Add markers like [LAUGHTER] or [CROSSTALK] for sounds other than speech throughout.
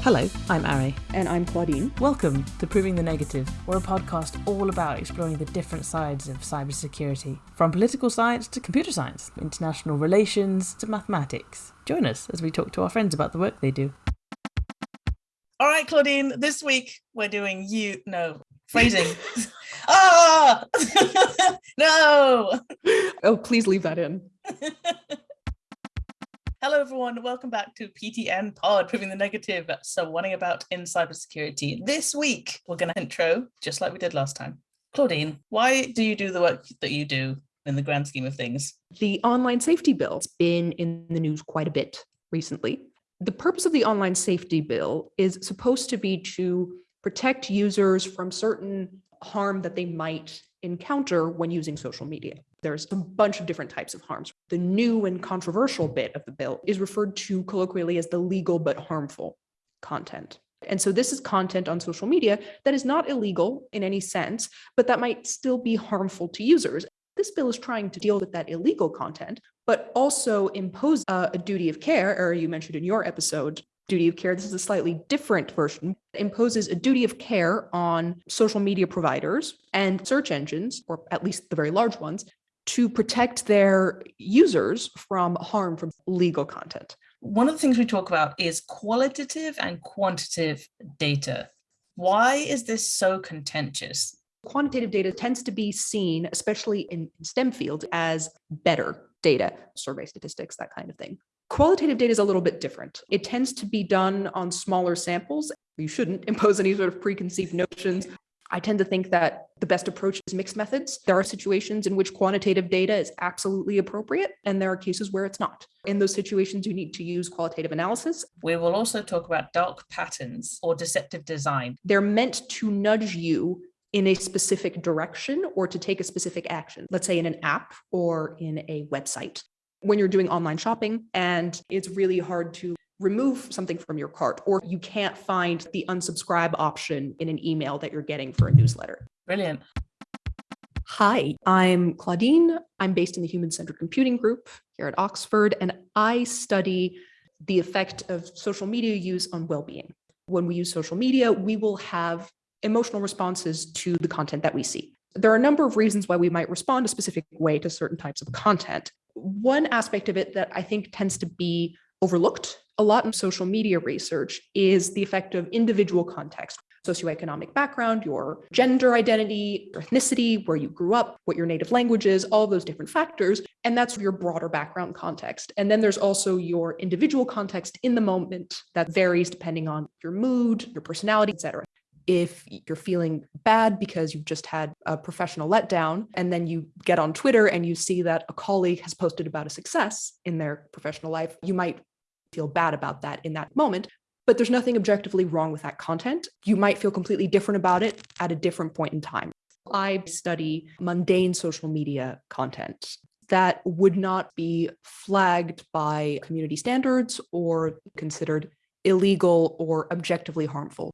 Hello, I'm Ari. And I'm Claudine. Welcome to Proving the Negative. We're a podcast all about exploring the different sides of cybersecurity, from political science to computer science, international relations to mathematics. Join us as we talk to our friends about the work they do. All right, Claudine, this week we're doing you, no, [LAUGHS] phrasing. ah! [LAUGHS] no! Oh, please leave that in. [LAUGHS] Hello, everyone. Welcome back to PTN Pod, Proving the Negative. So, wanting about in cybersecurity. This week, we're going to intro, just like we did last time. Claudine, why do you do the work that you do in the grand scheme of things? The online safety bill has been in the news quite a bit recently. The purpose of the online safety bill is supposed to be to protect users from certain harm that they might encounter when using social media. There's a bunch of different types of harms. The new and controversial bit of the bill is referred to colloquially as the legal but harmful content. And so this is content on social media that is not illegal in any sense, but that might still be harmful to users. This bill is trying to deal with that illegal content, but also impose uh, a duty of care, or you mentioned in your episode, duty of care. This is a slightly different version. It imposes a duty of care on social media providers and search engines, or at least the very large ones, to protect their users from harm from legal content. One of the things we talk about is qualitative and quantitative data. Why is this so contentious? Quantitative data tends to be seen, especially in STEM fields, as better data, survey statistics, that kind of thing. Qualitative data is a little bit different. It tends to be done on smaller samples. You shouldn't [LAUGHS] impose any sort of preconceived notions. I tend to think that the best approach is mixed methods. There are situations in which quantitative data is absolutely appropriate, and there are cases where it's not. In those situations, you need to use qualitative analysis. We will also talk about dark patterns or deceptive design. They're meant to nudge you in a specific direction or to take a specific action, let's say in an app or in a website when you're doing online shopping and it's really hard to remove something from your cart or you can't find the unsubscribe option in an email that you're getting for a newsletter. Brilliant. Hi, I'm Claudine. I'm based in the Human Centered Computing Group here at Oxford, and I study the effect of social media use on well-being. When we use social media, we will have emotional responses to the content that we see. There are a number of reasons why we might respond a specific way to certain types of content. One aspect of it that I think tends to be overlooked a lot in social media research is the effect of individual context, socioeconomic background, your gender identity, your ethnicity, where you grew up, what your native language is, all those different factors. And that's your broader background context. And then there's also your individual context in the moment that varies depending on your mood, your personality, etc if you're feeling bad because you've just had a professional letdown and then you get on Twitter and you see that a colleague has posted about a success in their professional life, you might feel bad about that in that moment. But there's nothing objectively wrong with that content. You might feel completely different about it at a different point in time. I study mundane social media content that would not be flagged by community standards or considered illegal or objectively harmful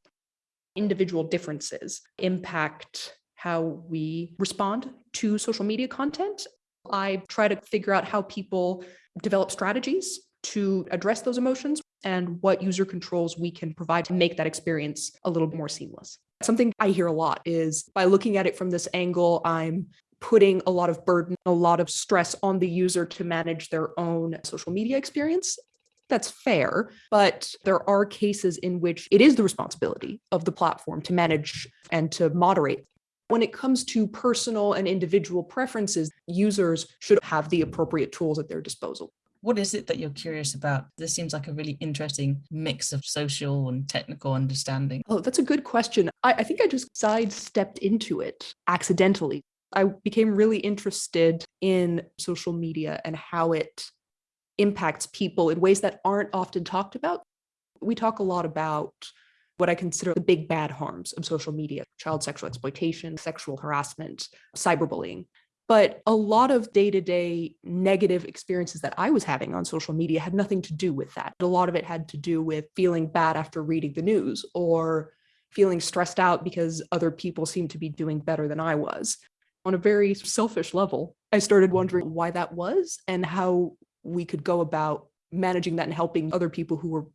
individual differences impact how we respond to social media content. I try to figure out how people develop strategies to address those emotions and what user controls we can provide to make that experience a little more seamless. Something I hear a lot is by looking at it from this angle, I'm putting a lot of burden, a lot of stress on the user to manage their own social media experience that's fair, but there are cases in which it is the responsibility of the platform to manage and to moderate. When it comes to personal and individual preferences, users should have the appropriate tools at their disposal. What is it that you're curious about? This seems like a really interesting mix of social and technical understanding. Oh, that's a good question. I, I think I just sidestepped into it accidentally. I became really interested in social media and how it impacts people in ways that aren't often talked about. We talk a lot about what I consider the big bad harms of social media, child sexual exploitation, sexual harassment, cyberbullying. But a lot of day to day negative experiences that I was having on social media had nothing to do with that. A lot of it had to do with feeling bad after reading the news or feeling stressed out because other people seemed to be doing better than I was. On a very selfish level, I started mm-hmm. wondering why that was and how we could go about managing that and helping other people who were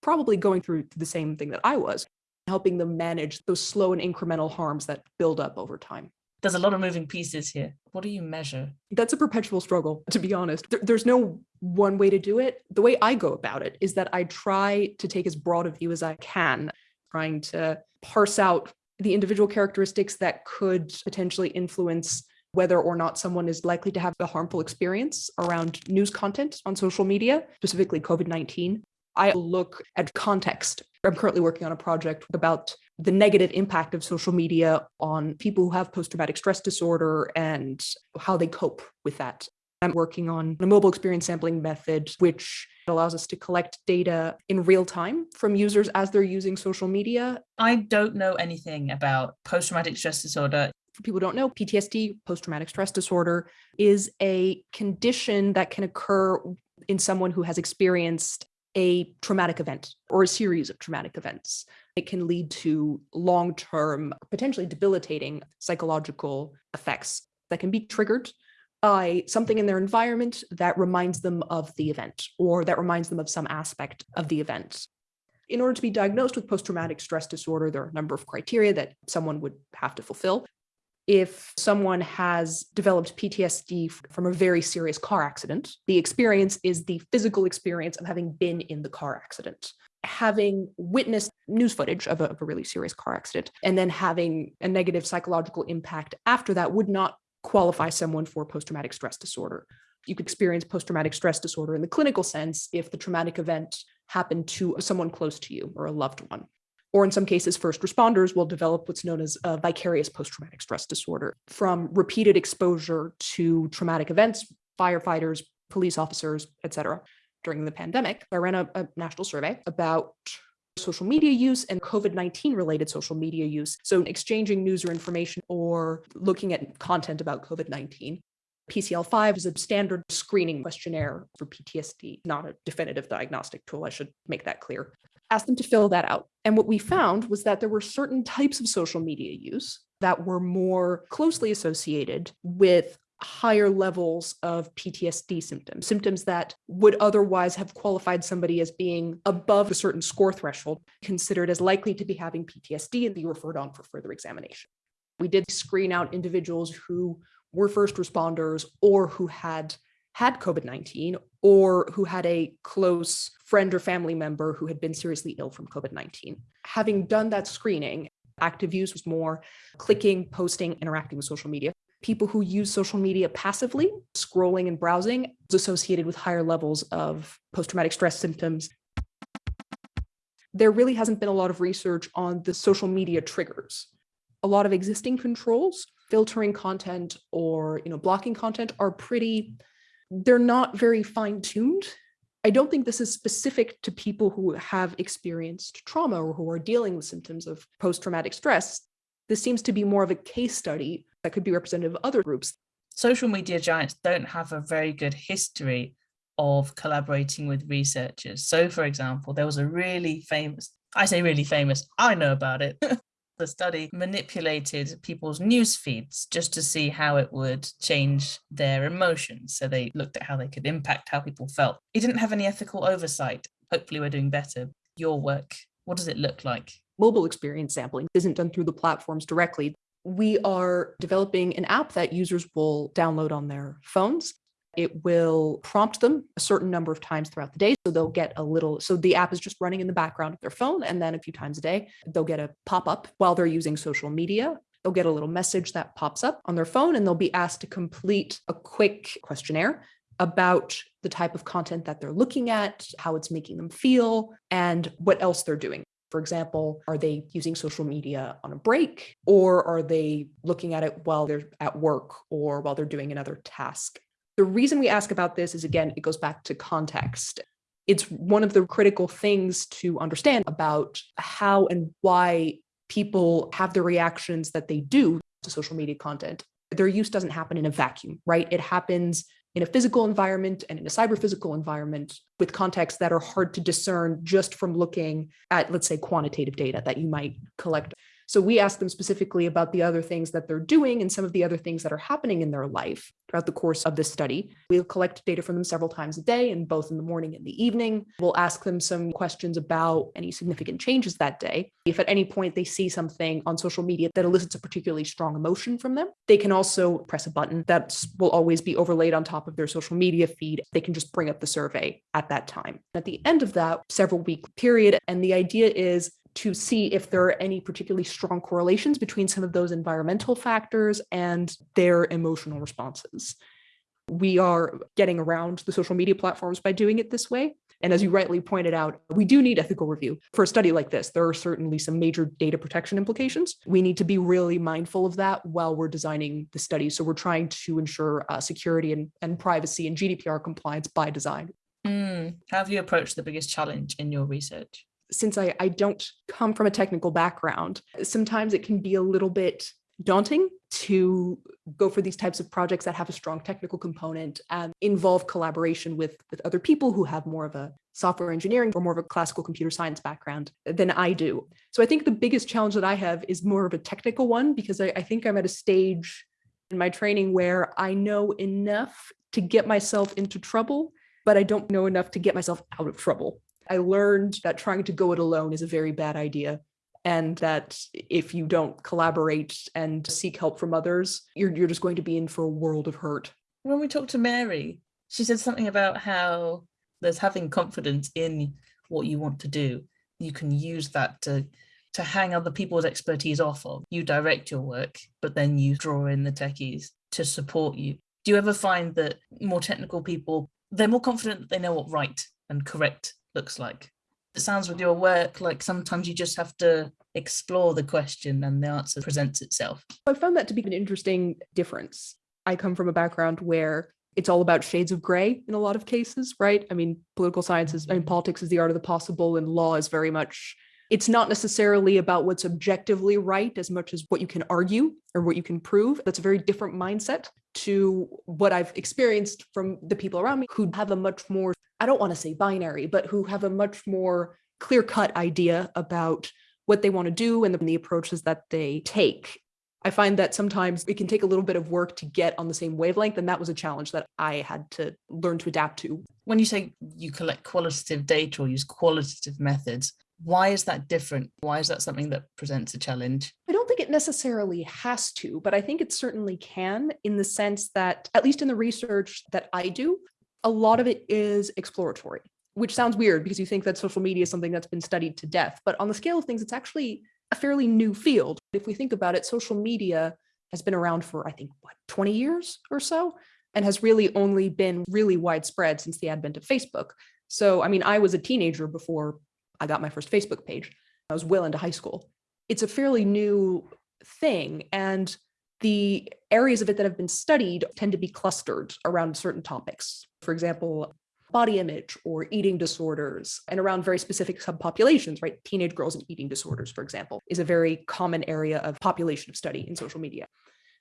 probably going through the same thing that I was, helping them manage those slow and incremental harms that build up over time. There's a lot of moving pieces here. What do you measure? That's a perpetual struggle, to be honest. There, there's no one way to do it. The way I go about it is that I try to take as broad a view as I can, trying to parse out the individual characteristics that could potentially influence whether or not someone is likely to have a harmful experience around news content on social media, specifically COVID 19. I look at context. I'm currently working on a project about the negative impact of social media on people who have post traumatic stress disorder and how they cope with that. I'm working on a mobile experience sampling method, which allows us to collect data in real time from users as they're using social media. I don't know anything about post traumatic stress disorder. For people who don't know, PTSD, post traumatic stress disorder, is a condition that can occur in someone who has experienced a traumatic event or a series of traumatic events. It can lead to long term, potentially debilitating psychological effects that can be triggered by something in their environment that reminds them of the event or that reminds them of some aspect of the event. In order to be diagnosed with post traumatic stress disorder, there are a number of criteria that someone would have to fulfill if someone has developed PTSD from a very serious car accident, the experience is the physical experience of having been in the car accident. Having witnessed news footage of a, of a really serious car accident and then having a negative psychological impact after that would not qualify someone for post traumatic stress disorder. You could experience post traumatic stress disorder in the clinical sense if the traumatic event happened to someone close to you or a loved one or in some cases, first responders will develop what's known as a vicarious post traumatic stress disorder from repeated exposure to traumatic events, firefighters, police officers, et cetera. During the pandemic, I ran a, a national survey about social media use and COVID 19 related social media use. So, exchanging news or information or looking at content about COVID 19. PCL 5 is a standard screening questionnaire for PTSD, not a definitive diagnostic tool. I should make that clear asked them to fill that out. And what we found was that there were certain types of social media use that were more closely associated with higher levels of PTSD symptoms, symptoms that would otherwise have qualified somebody as being above a certain score threshold, considered as likely to be having PTSD and be referred on for further examination. We did screen out individuals who were first responders or who had had COVID 19 or who had a close friend or family member who had been seriously ill from COVID 19. Having done that screening, active use was more clicking, posting, interacting with social media. People who use social media passively, scrolling and browsing, is associated with higher levels of post traumatic stress symptoms. There really hasn't been a lot of research on the social media triggers. A lot of existing controls, filtering content or you know blocking content are pretty they're not very fine tuned. I don't think this is specific to people who have experienced trauma or who are dealing with symptoms of post traumatic stress. This seems to be more of a case study that could be representative of other groups. Social media giants don't have a very good history of collaborating with researchers. So, for example, there was a really famous, I say really famous, I know about it, [LAUGHS] the study manipulated people's news feeds just to see how it would change their emotions. So they looked at how they could impact how people felt. It didn't have any ethical oversight. Hopefully, we're doing better. Your work, what does it look like? Mobile experience sampling isn't done through the platforms directly. We are developing an app that users will download on their phones it will prompt them a certain number of times throughout the day. So they'll get a little, so the app is just running in the background of their phone. And then a few times a day, they'll get a pop up while they're using social media. They'll get a little message that pops up on their phone and they'll be asked to complete a quick questionnaire about the type of content that they're looking at, how it's making them feel, and what else they're doing. For example, are they using social media on a break or are they looking at it while they're at work or while they're doing another task? The reason we ask about this is again, it goes back to context. It's one of the critical things to understand about how and why people have the reactions that they do to social media content. Their use doesn't happen in a vacuum, right? It happens in a physical environment and in a cyber physical environment with contexts that are hard to discern just from looking at, let's say, quantitative data that you might collect So we ask them specifically about the other things that they're doing and some of the other things that are happening in their life throughout the course of this study. We'll collect data from them several times a day and both in the morning and the evening. We'll ask them some questions about any significant changes that day. If at any point they see something on social media that elicits a particularly strong emotion from them, they can also press a button that will always be overlaid on top of their social media feed. They can just bring up the survey at that time. At the end of that several week period, and the idea is to see if there are any particularly strong correlations between some of those environmental factors and their emotional responses. We are getting around the social media platforms by doing it this way. And as you rightly pointed out, we do need ethical review. For a study like this, there are certainly some major data protection implications. We need to be really mindful of that while we're designing the study. So we're trying to ensure uh, security and, and privacy and GDPR compliance by design. Mm. How have you approached the biggest challenge in your research? Since I, I don't come from a technical background, sometimes it can be a little bit daunting to go for these types of projects that have a strong technical component and involve collaboration with, with other people who have more of a software engineering or more of a classical computer science background than I do. So I think the biggest challenge that I have is more of a technical one because I, I think I'm at a stage in my training where I know enough to get myself into trouble, but I don't know enough to get myself out of trouble. I learned that trying to go it alone is a very bad idea. And that if you don't collaborate and seek help from others, you're, you're just going to be in for a world of hurt. When we talked to Mary, she said something about how there's having confidence in what you want to do. You can use that to to hang other people's expertise off of. You direct your work, but then you draw in the techies to support you. Do you ever find that more technical people, they're more confident that they know what right and correct looks like. It sounds with your work like sometimes you just have to explore the question and the answer presents itself. I found that to be an interesting difference. I come from a background where it's all about shades of gray in a lot of cases, right? I mean, political science is, I mean, mm-hmm. politics is the art of the possible, and law is very much, it's not necessarily about what's objectively right as much as what you can argue or what you can prove. That's a very different mindset to what I've experienced from the people around me who have a much more I don't want to say binary, but who have a much more clear cut idea about what they want to do and the approaches that they take. I find that sometimes it can take a little bit of work to get on the same wavelength. And that was a challenge that I had to learn to adapt to. When you say you collect qualitative data or use qualitative methods, why is that different? Why is that something that presents a challenge? I don't think it necessarily has to, but I think it certainly can in the sense that, at least in the research that I do, a lot of it is exploratory, which sounds weird because you think that social media is something that's been studied to death. But on the scale of things, it's actually a fairly new field. If we think about it, social media has been around for, I think, what, 20 years or so, and has really only been really widespread since the advent of Facebook. So, I mean, I was a teenager before I got my first Facebook page. I was well into high school. It's a fairly new thing. And the areas of it that have been studied tend to be clustered around certain topics. For example, body image or eating disorders and around very specific subpopulations, right? Teenage girls and eating disorders, for example, is a very common area of population of study in social media.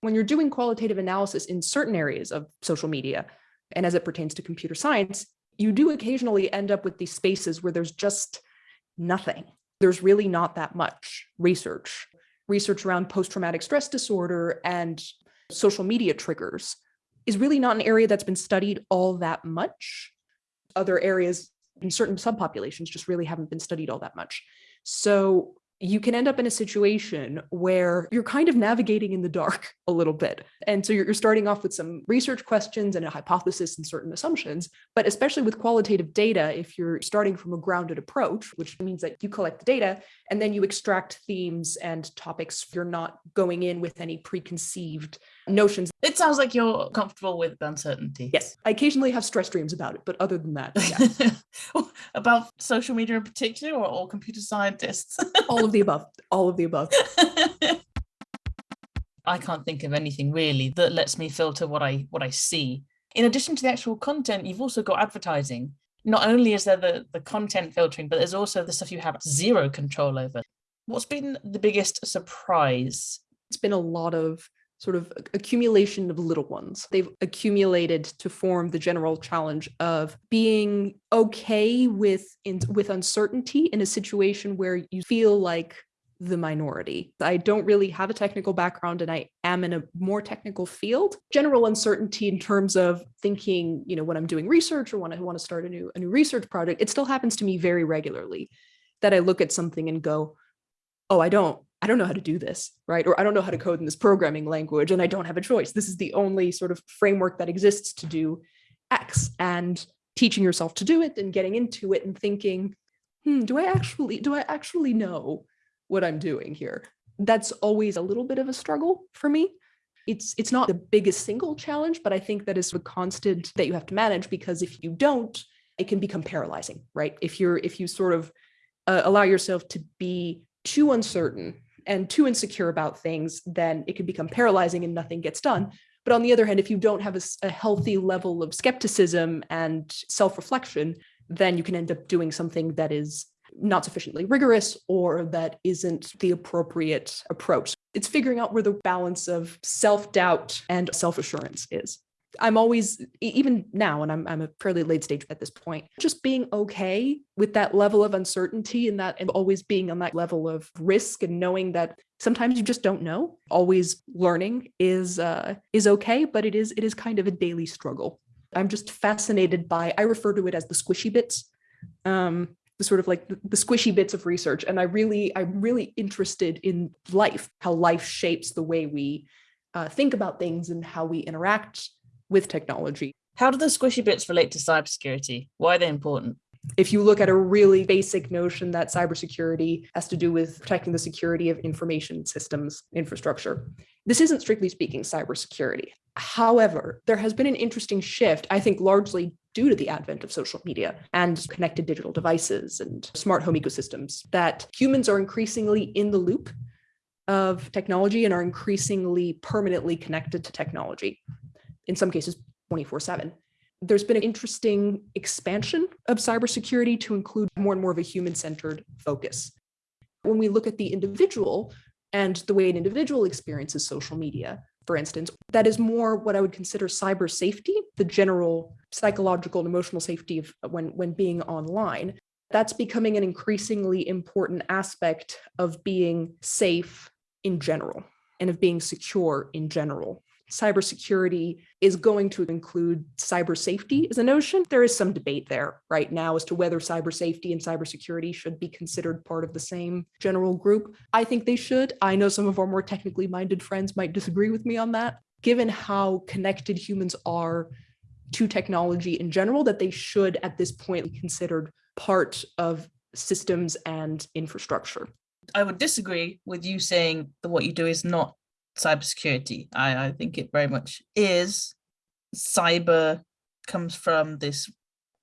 When you're doing qualitative analysis in certain areas of social media, and as it pertains to computer science, you do occasionally end up with these spaces where there's just nothing. There's really not that much research research around post-traumatic stress disorder and social media triggers is really not an area that's been studied all that much. Other areas in certain subpopulations just really haven't been studied all that much. So you can end up in a situation where you're kind of navigating in the dark [LAUGHS] a little bit. And so you're, starting off with some research questions and a hypothesis and certain assumptions. But especially with qualitative data, if you're starting from a grounded approach, which means that you collect the data and then you extract themes and topics, you're not going in with any preconceived notions. It sounds like you're comfortable with uncertainty. Yes. I occasionally have stress dreams about it, but other than that, [LAUGHS] yeah. about social media in particular or all computer scientists? all of the above. All of the above. [LAUGHS] I can't think of anything really that lets me filter what I what I see. In addition to the actual content, you've also got advertising. Not only is there the, the content filtering, but there's also the stuff you have zero control over. What's been the biggest surprise? It's been a lot of sort of accumulation of little ones. They've accumulated to form the general challenge of being okay with in, with uncertainty in a situation where you feel like the minority. I don't really have a technical background and I am in a more technical field. General uncertainty in terms of thinking, you know, when I'm doing research or when I want to start a new a new research project, it still happens to me very regularly that I look at something and go, "Oh, I don't I don't know how to do this, right? Or I don't know how to code in this programming language and I don't have a choice. This is the only sort of framework that exists to do X and teaching yourself to do it and getting into it and thinking, hmm, do I actually do I actually know what I'm doing here. That's always a little bit of a struggle for me. It's it's not the biggest single challenge, but I think that is a constant that you have to manage because if you don't, it can become paralyzing, right? If you're if you sort of uh, allow yourself to be too uncertain and too insecure about things, then it can become paralyzing and nothing gets done. But on the other hand, if you don't have a, a healthy level of skepticism and self-reflection, then you can end up doing something that is not sufficiently rigorous or that isn't the appropriate approach. It's figuring out where the balance of self-doubt and self-assurance is. I'm always, even now, and I'm, I'm a fairly late stage at this point, just being okay with that level of uncertainty and that and always being on that level of risk and knowing that sometimes you just don't know. Always learning is uh, is okay, but it is it is kind of a daily struggle. I'm just fascinated by, I refer to it as the squishy bits. Um, the sort of like the, squishy bits of research. And I really, I'm really interested in life, how life shapes the way we uh, think about things and how we interact with technology. How do the squishy bits relate to cybersecurity? Why are they important? If you look at a really basic notion that cybersecurity has to do with protecting the security of information systems infrastructure, this isn't strictly speaking cybersecurity. However, there has been an interesting shift, I think largely due to the advent of social media and connected digital devices and smart home ecosystems, that humans are increasingly in the loop of technology and are increasingly permanently connected to technology, in some cases 24 7. There's been an interesting expansion of cybersecurity to include more and more of a human-centered focus. When we look at the individual and the way an individual experiences social media, for instance, that is more what I would consider cyber safety, the general psychological and emotional safety of uh, when, when being online. That's becoming an increasingly important aspect of being safe in general and of being secure in general cybersecurity is going to include cyber safety as a notion. There is some debate there right now as to whether cyber safety and cybersecurity should be considered part of the same general group. I think they should. I know some of our more technically minded friends might disagree with me on that. Given how connected humans are to technology in general, that they should at this point be considered part of systems and infrastructure. I would disagree with you saying that what you do is not cybersecurity. I, I think it very much is. Cyber comes from this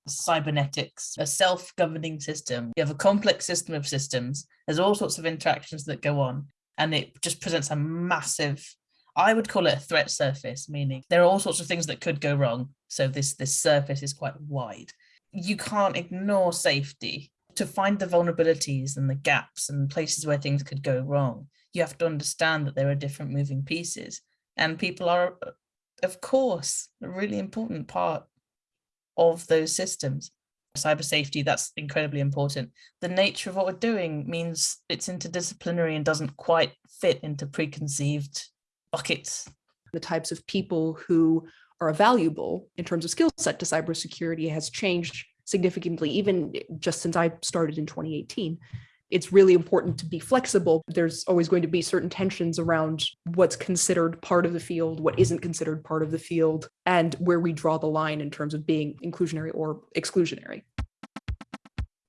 cybernetics, a self-governing system. You have a complex system of systems. There's all sorts of interactions that go on, and it just presents a massive, I would call it a threat surface, meaning there are all sorts of things that could go wrong. So this, this surface is quite wide. You can't ignore safety to find the vulnerabilities and the gaps and places where things could go wrong you have to understand that there are different moving pieces and people are of course a really important part of those systems. Cyber safety that's incredibly important. The nature of what we're doing means it's interdisciplinary and doesn't quite fit into preconceived buckets. The types of people who are valuable in terms of skill set to cybersecurity has changed significantly even just since i started in 2018 it's really important to be flexible. There's always going to be certain tensions around what's considered part of the field, what isn't considered part of the field, and where we draw the line in terms of being inclusionary or exclusionary.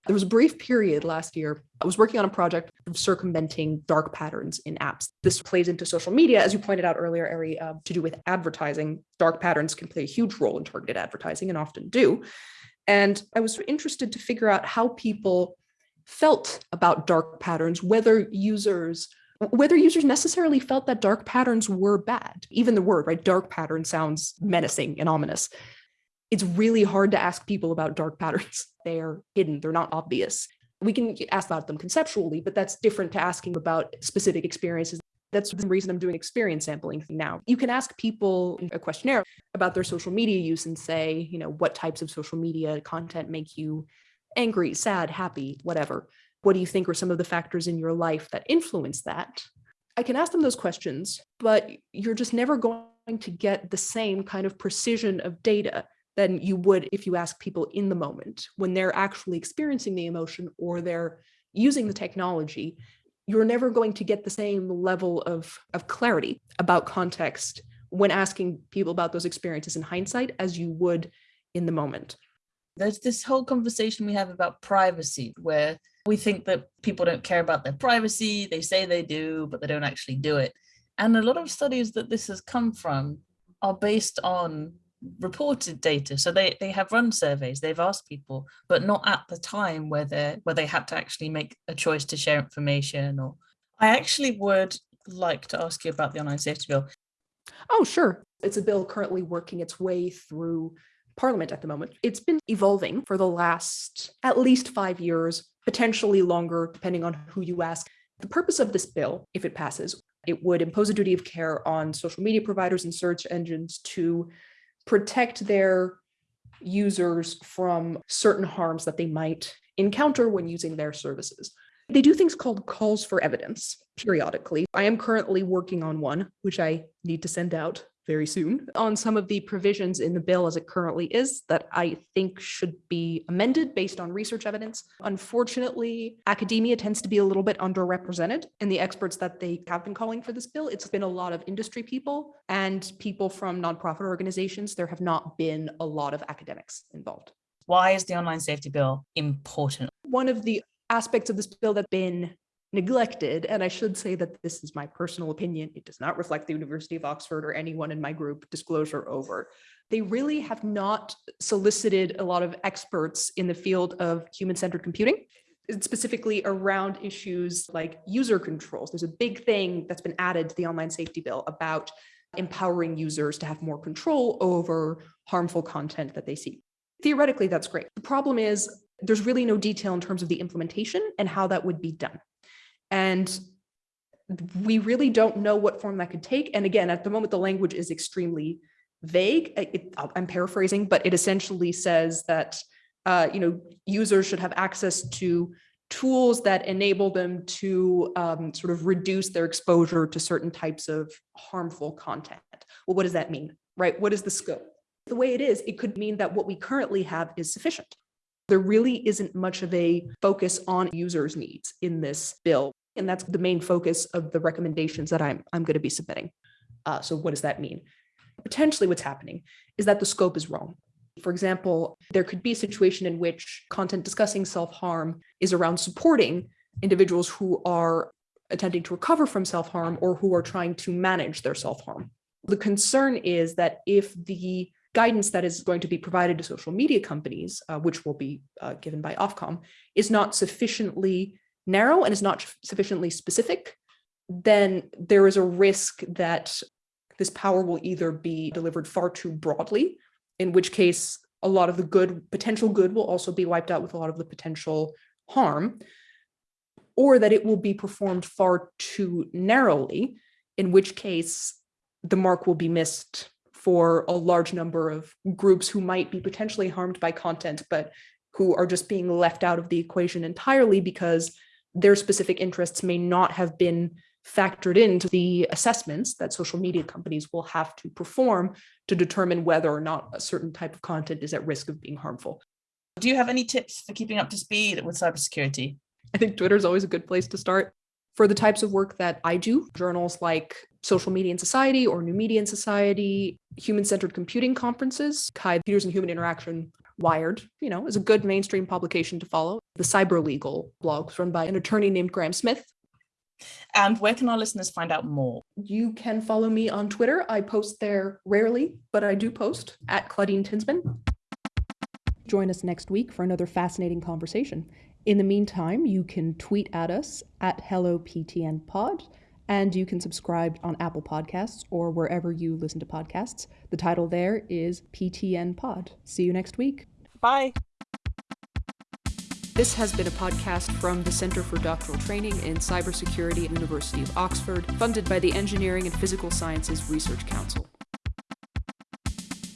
There was a brief period last year. I was working on a project of circumventing dark patterns in apps. This plays into social media, as you pointed out earlier, Ari, uh, to do with advertising. Dark patterns can play a huge role in targeted advertising and often do. And I was interested to figure out how people felt about dark patterns, whether users whether users necessarily felt that dark patterns were bad. Even the word, right, dark pattern sounds menacing and ominous. It's really hard to ask people about dark patterns. [LAUGHS] They're hidden, they're not obvious. We can ask about them conceptually, but that's different to asking about specific experiences. That's the reason I'm doing experience sampling now. You can ask people a questionnaire about their social media use and say, you know, what types of social media content make you angry, sad, happy, whatever. What do you think are some of the factors in your life that influence that? I can ask them those questions, but you're just never going to get the same kind of precision of data than you would if you ask people in the moment when they're actually experiencing the emotion or they're using the technology. You're never going to get the same level of, of clarity about context when asking people about those experiences in hindsight as you would in the moment. There's this whole conversation we have about privacy where we think that people don't care about their privacy. They say they do, but they don't actually do it. And a lot of studies that this has come from are based on reported data. So they, they have run surveys, they've asked people, but not at the time where they where they had to actually make a choice to share information or I actually would like to ask you about the online safety bill. Oh, sure. It's a bill currently working its way through Parliament at the moment. It's been evolving for the last at least five years, potentially longer, depending on who you ask. The purpose of this bill, if it passes, it would impose a duty of care on social media providers and search engines to protect their users from certain harms that they might encounter when using their services. They do things called calls for evidence periodically. I am currently working on one, which I need to send out very soon on some of the provisions in the bill as it currently is that I think should be amended based on research evidence. Unfortunately, academia tends to be a little bit underrepresented in the experts that they have been calling for this bill. It's been a lot of industry people and people from nonprofit organizations. There have not been a lot of academics involved. Why is the online safety bill important? One of the aspects of this bill that's been neglected, and I should say that this is my personal opinion, it does not reflect the University of Oxford or anyone in my group, disclosure over. They really have not solicited a lot of experts in the field of human-centered computing, specifically around issues like user controls. There's a big thing that's been added to the online safety bill about empowering users to have more control over harmful content that they see. Theoretically, that's great. The problem is there's really no detail in terms of the implementation and how that would be done. And we really don't know what form that could take. And again, at the moment, the language is extremely vague. It, I'm paraphrasing, but it essentially says that uh, you know users should have access to tools that enable them to um, sort of reduce their exposure to certain types of harmful content. Well, what does that mean, right? What is the scope? The way it is, it could mean that what we currently have is sufficient. There really isn't much of a focus on users' needs in this bill. And that's the main focus of the recommendations that I'm, I'm going to be submitting. Uh, so what does that mean? Potentially what's happening is that the scope is wrong. For example, there could be a situation in which content discussing self-harm is around supporting individuals who are attempting to recover from self-harm or who are trying to manage their self-harm. The concern is that if the guidance that is going to be provided to social media companies, uh, which will be uh, given by Ofcom, is not sufficiently narrow and is not sufficiently specific, then there is a risk that this power will either be delivered far too broadly, in which case a lot of the good potential good will also be wiped out with a lot of the potential harm, or that it will be performed far too narrowly, in which case the mark will be missed for a large number of groups who might be potentially harmed by content, but who are just being left out of the equation entirely because their specific interests may not have been factored into the assessments that social media companies will have to perform to determine whether or not a certain type of content is at risk of being harmful. Do you have any tips for keeping up to speed with cybersecurity? I think Twitter is always a good place to start. For the types of work that I do, journals like Social Media and Society or New Media and Society, human-centered computing conferences, CHI Computers and Human Interaction Wired, you know, is a good mainstream publication to follow. The Cyberleagle blog run by an attorney named Graham Smith. And where can our listeners find out more? You can follow me on Twitter. I post there rarely, but I do post at Claudine Tinsman. Join us next week for another fascinating conversation. In the meantime, you can tweet at us at HelloPTNPod, and you can subscribe on Apple Podcasts or wherever you listen to podcasts. The title there is PTN Pod. See you next week. Bye. This has been a podcast from the Center for Doctoral Training in Cybersecurity at University of Oxford, funded by the Engineering and Physical Sciences Research Council.